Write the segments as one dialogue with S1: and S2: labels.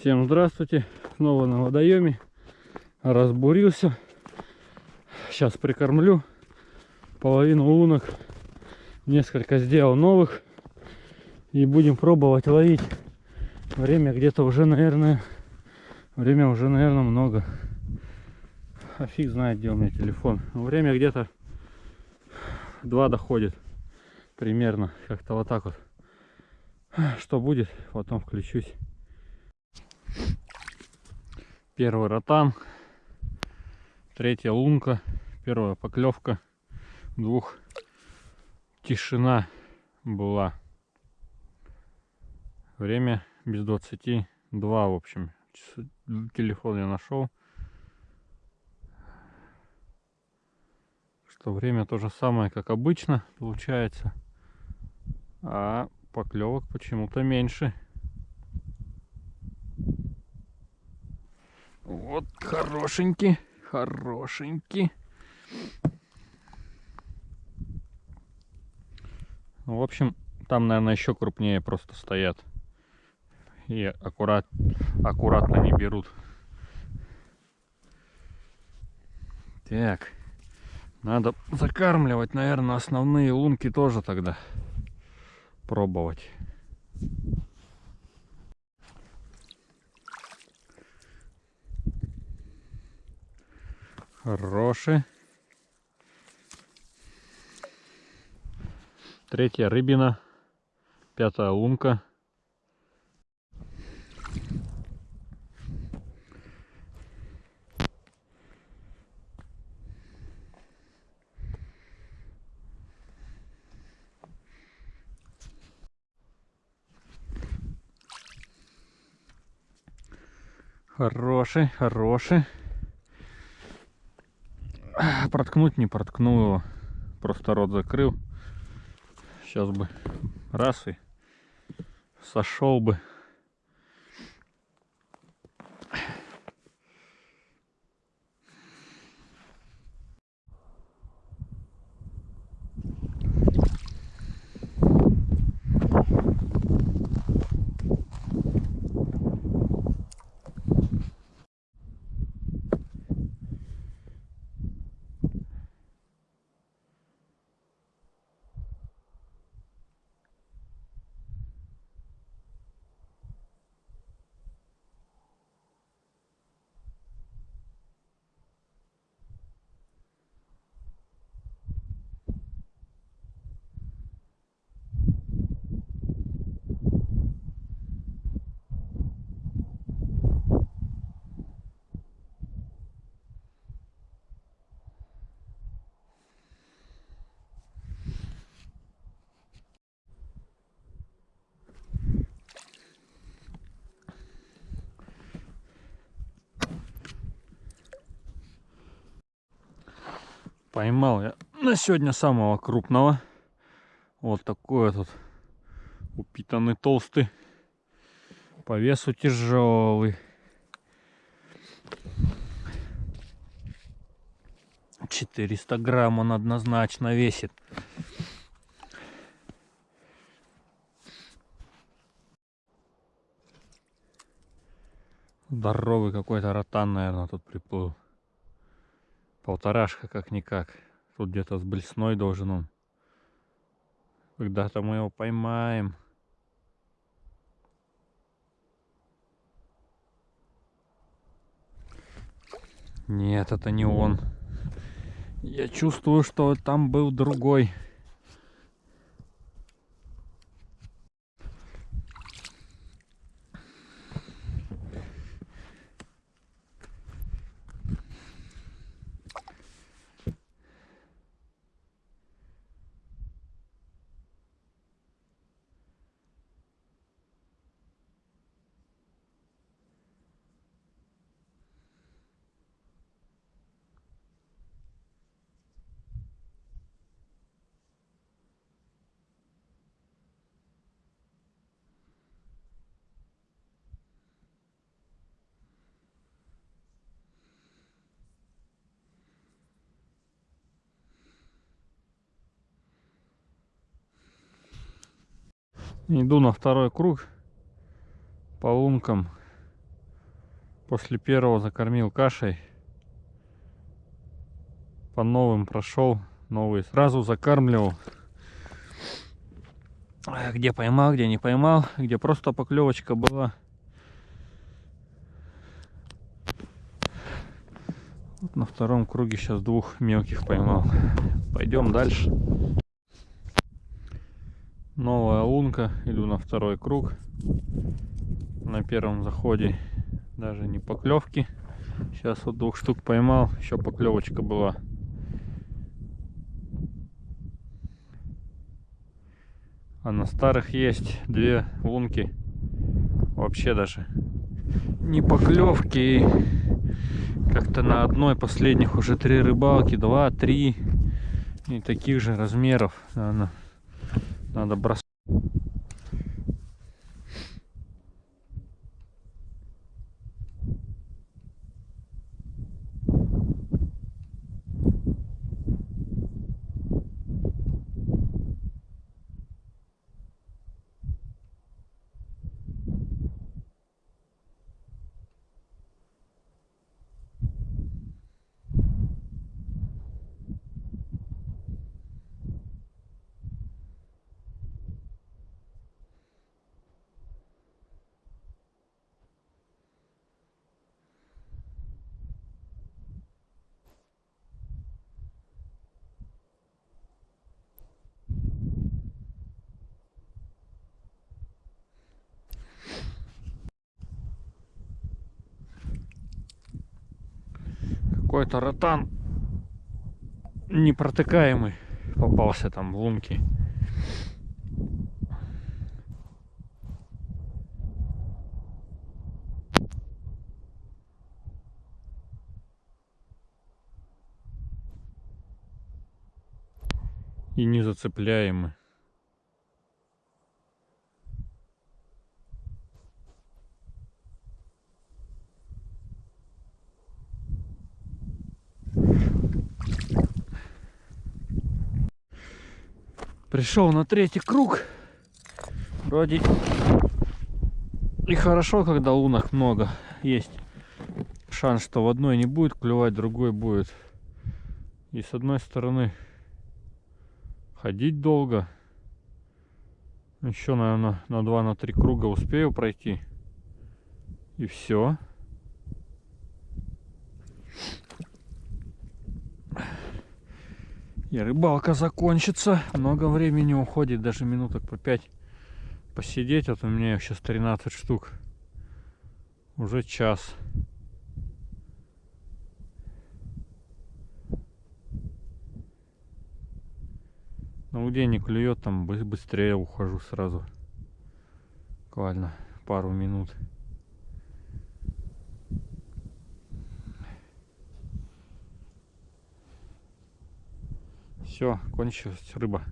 S1: Всем здравствуйте. Снова на водоеме. Разбурился. Сейчас прикормлю. Половину лунок. Несколько сделал новых. И будем пробовать ловить. Время где-то уже, наверное... Время уже, наверное, много. А фиг знает, где у меня телефон. Время где-то два доходит. Примерно. Как-то вот так вот. Что будет, потом включусь. Первый ротан. Третья лунка. Первая поклевка. Двух. Тишина была. Время без 22, в общем. Телефон я нашел. Что время то же самое, как обычно, получается. А поклевок почему-то меньше. Вот хорошенький, хорошенький. Ну, в общем, там, наверное, еще крупнее просто стоят. И аккурат, аккуратно не берут. Так. Надо закармливать, наверное, основные лунки тоже тогда пробовать. Хороший. Третья рыбина. Пятая лунка. Хороший, хороший. Проткнуть не проткнул его. Просто рот закрыл. Сейчас бы раз и сошел бы. Поймал я на сегодня самого крупного. Вот такой вот упитанный толстый. По весу тяжелый. Четыреста грамм он однозначно весит. Здоровый какой-то ротан, наверное, тут приплыл. Полторашка как-никак. Тут где-то с блесной должен он. Когда-то мы его поймаем. Нет, это не он. Я чувствую, что там был другой. Иду на второй круг по лункам. После первого закормил кашей. По новым прошел. Новые сразу закармливал. Где поймал, где не поймал. Где просто поклевочка была. Вот на втором круге сейчас двух мелких поймал. Пойдем дальше. Новая лунка. Иду на второй круг. На первом заходе даже не поклевки. Сейчас вот двух штук поймал. Еще поклевочка была. А на старых есть две лунки. Вообще даже не поклевки. Как-то на одной последних уже три рыбалки, два, три. И таких же размеров. Надо, надо бросать. Какой-то ротан непротыкаемый попался там в лунки. И не зацепляемый. Пришел на третий круг. Вроде и хорошо, когда лунок много. Есть шанс, что в одной не будет клевать, другой будет. И с одной стороны ходить долго. Еще, наверное, на 2 на круга успею пройти. И все. И рыбалка закончится. Много времени уходит, даже минуток по 5 посидеть. Вот у меня сейчас 13 штук. Уже час. Ну где не клюет, там быстрее ухожу сразу. Буквально пару минут. Все, кончилась рыба.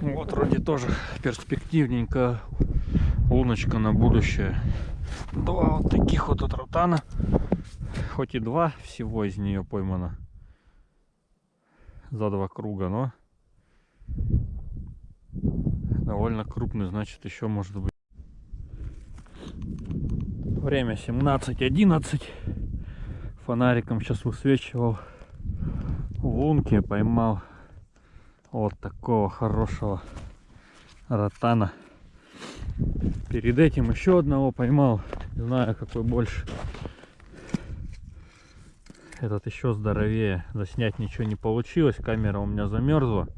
S1: Вот вроде тоже перспективненько луночка на будущее. Два вот таких вот от ротана. Хоть и два всего из нее поймано. За два круга, но довольно крупный, значит еще может быть. Время 17.11. Фонариком сейчас высвечивал лунки, поймал вот такого хорошего ротана. Перед этим еще одного поймал. Не знаю, какой больше. Этот еще здоровее. Заснять ничего не получилось. Камера у меня замерзла.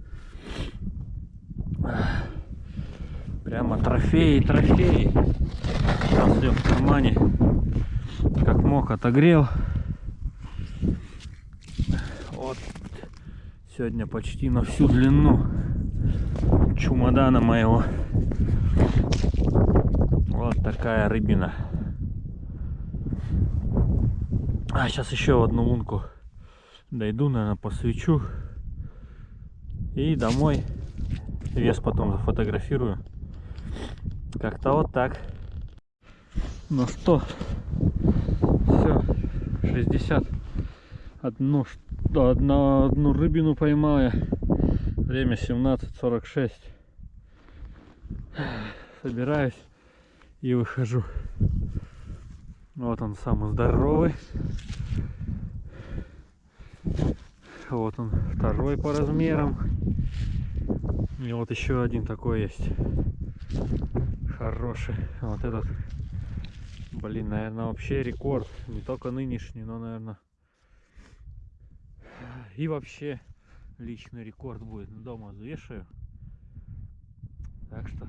S1: Прямо трофеи, трофеи. Сейчас все в кармане. Как мог отогрел. Вот Сегодня почти на всю длину чумадана моего. Вот такая рыбина. А, сейчас еще одну лунку Дойду, наверное, посвечу. И домой. Вес потом зафотографирую. Как-то вот так. Ну что, все, 60. Одну, одна, одну рыбину поймал я. Время 17.46. Собираюсь и выхожу. Вот он самый здоровый. Вот он второй по размерам. И вот еще один такой есть. Хороший. Вот этот. Блин, наверное, вообще рекорд. Не только нынешний, но, наверное. И вообще личный рекорд будет. Дома взвешаю. Так что.